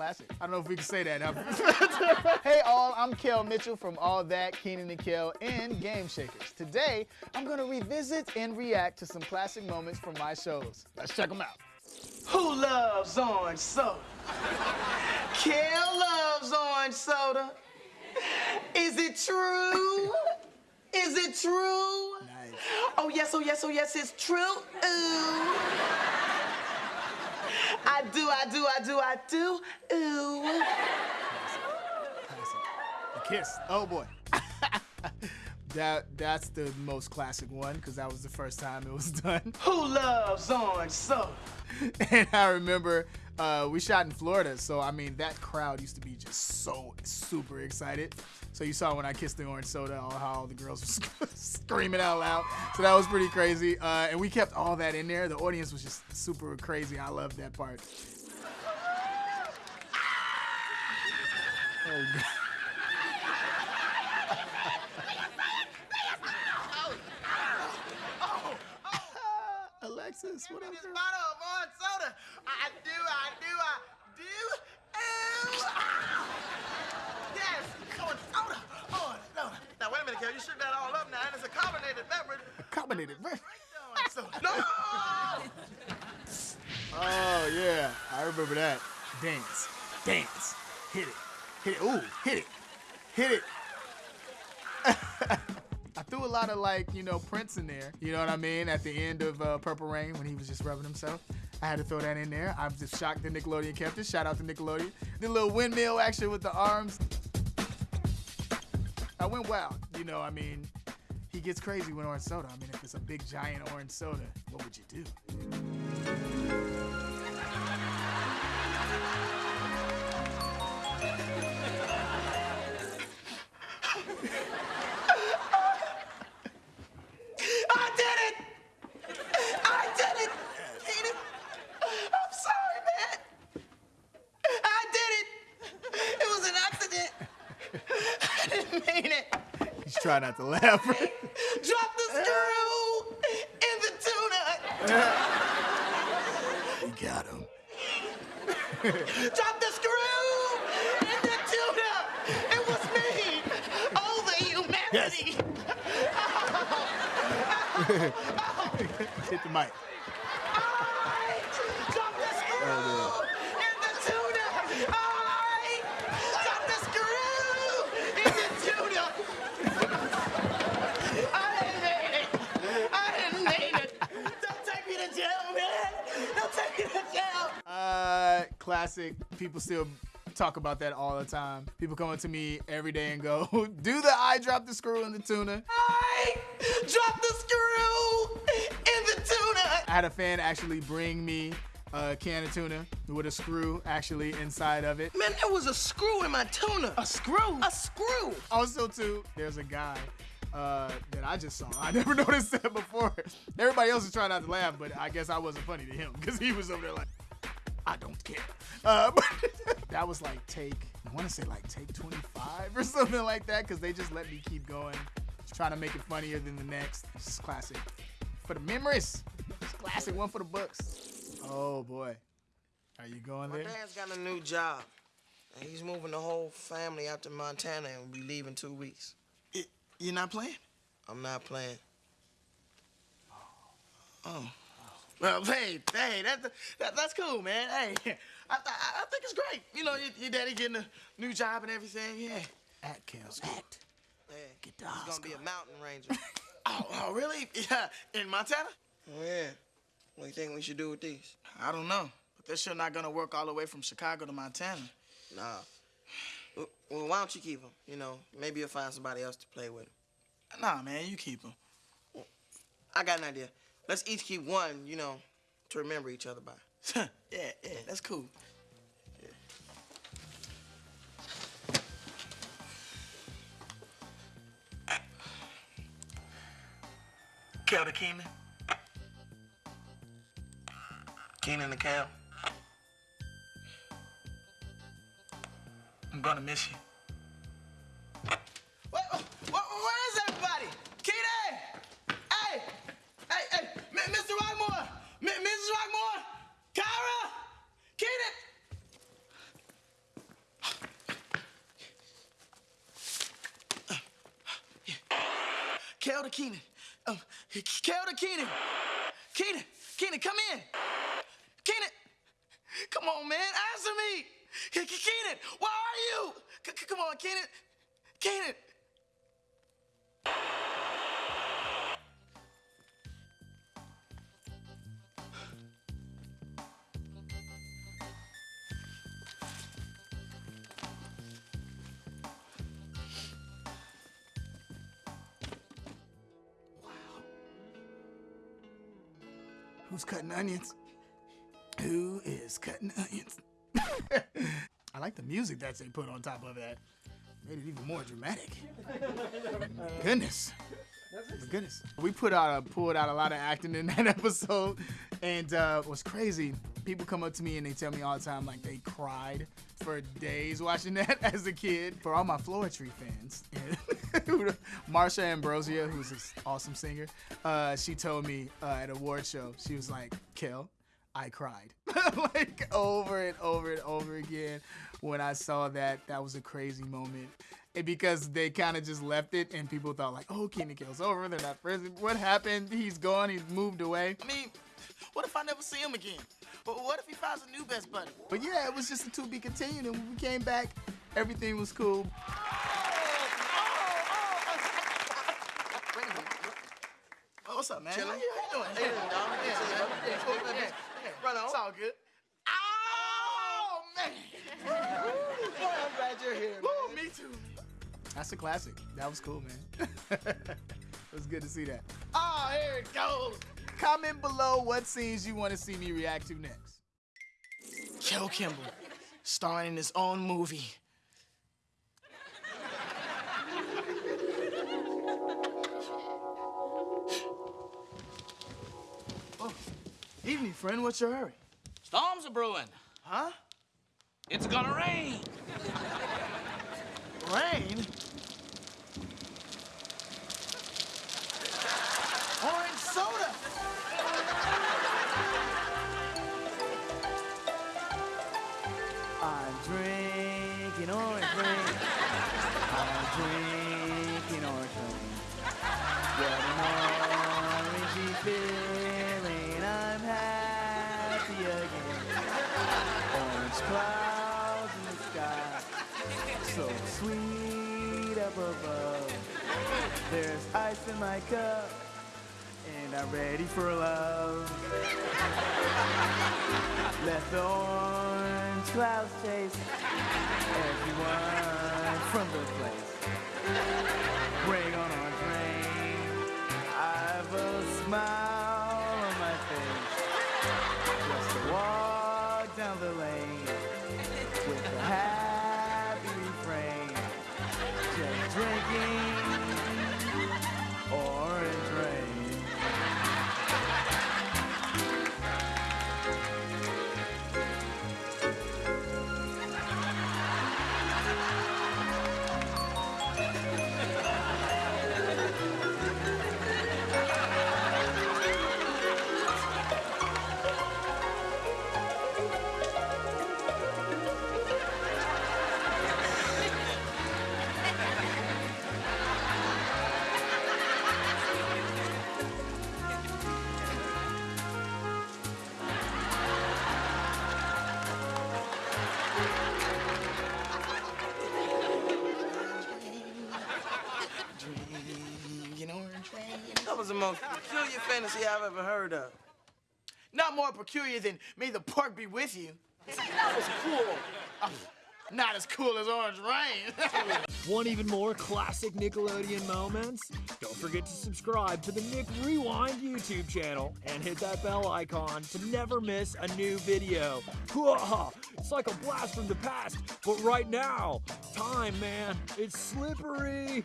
classic. I don't know if we can say that. hey all, I'm Kel Mitchell from All That, Kenan and Kel, and Game Shakers. Today, I'm gonna revisit and react to some classic moments from my shows. Let's check them out. Who loves orange soda? Kel loves orange soda. Is it true? Is it true? Nice. Oh yes, oh yes, oh yes, it's true. Ooh. I do, I do, I do, I do. Ooh. The kiss. Oh boy. that that's the most classic one because that was the first time it was done. Who loves orange soda? and I remember uh, we shot in Florida, so I mean that crowd used to be just so super excited. So you saw when I kissed the orange soda, all how all the girls were screaming out loud. So that was pretty crazy, uh, and we kept all that in there. The audience was just super crazy. I loved that part. Oh, God. Alexis, what up, This girl? bottle of orange soda. I do, I do, I do. Ah. Yes, orange soda. Orange soda. Now wait a minute, Kel. You shook that all up now, and it's a carbonated beverage. Carbonated, right? Orange. No. Oh yeah, I remember that. Dance, dance, hit it, hit it. Ooh, hit it, hit it. I threw a lot of like you know Prince in there. You know what I mean? At the end of uh, Purple Rain when he was just rubbing himself. I had to throw that in there. I'm just shocked that Nickelodeon kept it. Shout out to Nickelodeon. The little windmill action with the arms. I went wild. You know, I mean, he gets crazy with orange soda. I mean, if it's a big giant orange soda, what would you do? I did it. I did it. Kenan, I'm sorry, man. I did it. It was an accident. I didn't mean it. Trying not to laugh. Drop the screw in the tuna. we got him. Drop the screw in the tuna. It was me. Oh, the humanity. Hit the mic. I drop the screw in the tuna. I drop the screw in the tuna. I didn't mean it. I didn't mean it. Don't take me to jail, man. Don't take me to jail. Uh, classic. People still talk about that all the time. People come up to me every day and go, "Do the I drop the screw in the tuna?" I drop the screw in the tuna. I had a fan actually bring me a can of tuna with a screw actually inside of it. Man, there was a screw in my tuna. A screw. A screw. Also, too, there's a guy uh, that I just saw. I never noticed that before. Everybody else is trying not to laugh, but I guess I wasn't funny to him because he was over there like, I don't care. Uh, but that was like take, I want to say like take 25 or something like that because they just let me keep going, just trying to make it funnier than the next. This is classic. For the memories, it's classic one for the books. Oh boy. Are you going My there? dad's got a new job. And he's moving the whole family out to Montana and we'll be leaving two weeks. You're not playing? I'm not playing. Oh. Well, hey, hey, that, that that's cool, man. Hey, I, I, I think it's great. You know, your, your daddy getting a new job and everything. Yeah. Act, Kels, act. yeah. Get the He's Oscar. gonna be a mountain ranger. Oh, oh, really? Yeah, in Montana? oh, yeah. What do you think we should do with these? I don't know, but they're sure not gonna work all the way from Chicago to Montana. Nah. Well, well, why don't you keep them? You know, maybe you'll find somebody else to play with 'em. Nah, man, you keep them. I got an idea. Let's each keep one, you know, to remember each other by. yeah, yeah, that's cool. Kel to Kenan. Kenan to Kel. I'm gonna miss you. Rockmore! Kara, Kenan! Kel to Kenan. Um, Kel to Kenan. Kenan, Kenan, come in. Kenan, come on, man, answer me. Kenan, where are you? C come on, Kenan. Kenan. Who's cutting onions? Who is cutting onions? I like the music that they put on top of that. Made it even more dramatic. Goodness. Goodness. We put out a pulled out a lot of acting in that episode. And uh what's crazy, people come up to me and they tell me all the time like they cried for days watching that as a kid. For all my Floetry fans, Marsha Ambrosius, who's this awesome singer, uh, she told me uh, at a award show, she was like, Kel, I cried like over and over and over again when I saw that. That was a crazy moment. And because they kind of just left it and people thought like, oh, Kenan Kel's over. They're not friends. What happened? He's gone. He's moved away. I mean, what if I never see him again? Wh- What if he finds a new best buddy? But yeah, it was just a to be continued. And when we came back, everything was cool. Oh, what's up, man? How you, how you doing? Hey, dog. Yeah, yeah, yeah, cool, yeah, yeah. Run on. It's all good. Oh, man. Boy, I'm glad you're here. Woo, me too. That's a classic. That was cool, man. it was good to see that. Oh, here it goes. Comment below what scenes you want to see me react to next. Kel Kimball, starring in his own movie. Evening, friend. What's your hurry? Storms are brewing. Huh? It's gonna rain. Rain? Orange soda! I'm drinking orange rain. I'm drinking orange rain. What an orangey feeling. Clouds in the sky. So sweet up above. There's ice in my cup. And I'm ready for love. Let the orange clouds chase everyone from the place. That was the most peculiar fantasy I've ever heard of. Not more peculiar than may the park be with you. That was cool. Not as cool as orange rain. Want even more classic Nickelodeon moments? Don't forget to subscribe to the Nick Rewind YouTube channel and hit that bell icon to never miss a new video. It's like a blast from the past, but right now, time, man, it's slippery.